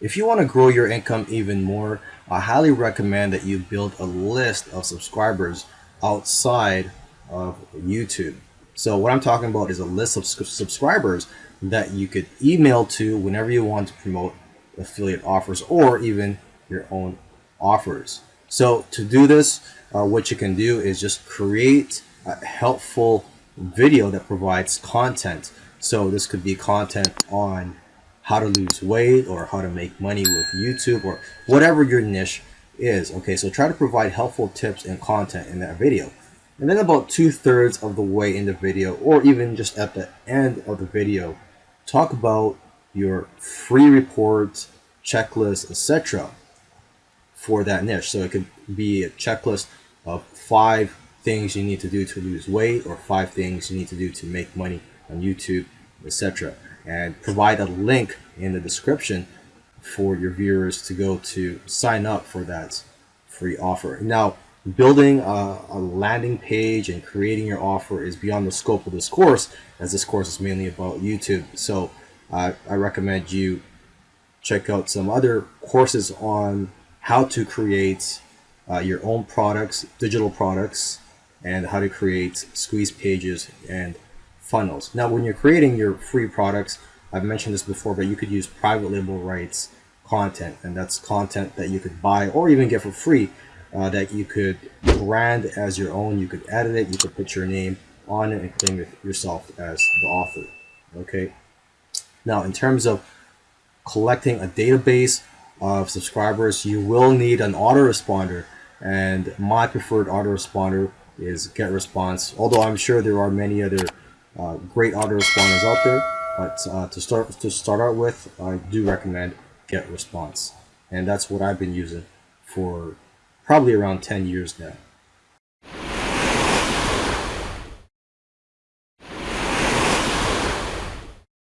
If you want to grow your income even more, I highly recommend that you build a list of subscribers outside of YouTube. So what I'm talking about is a list of subscribers that you could email to whenever you want to promote affiliate offers or even your own offers. So to do this, uh, what you can do is just create a helpful video that provides content. So this could be content on how to lose weight or how to make money with YouTube or whatever your niche is. Okay, so try to provide helpful tips and content in that video. And then about two thirds of the way in the video or even just at the end of the video, talk about your free reports, checklists, etc. for that niche. So it could be a checklist of five things you need to do to lose weight or five things you need to do to make money on YouTube, etc. And provide a link in the description for your viewers to go to sign up for that free offer. Now, building a, a, landing page and creating your offer is beyond the scope of this course, as this course is mainly about YouTube. So uh, I recommend you check out some other courses on how to create uh, your own products, digital products, and how to create squeeze pages and funnels. Now, when you're creating your free products, I've mentioned this before, but you could use private label rights content, and that's content that you could buy or even get for free uh, that you could brand as your own. You could edit it, you could put your name on it and claim it yourself as the author. Okay. Now, in terms of collecting a database of subscribers, you will need an autoresponder. And my preferred autoresponder is GetResponse. Although I'm sure there are many other uh, great autoresponders out there, but uh, to start to start out with, I do recommend GetResponse, and that's what I've been using for probably around 10 years now.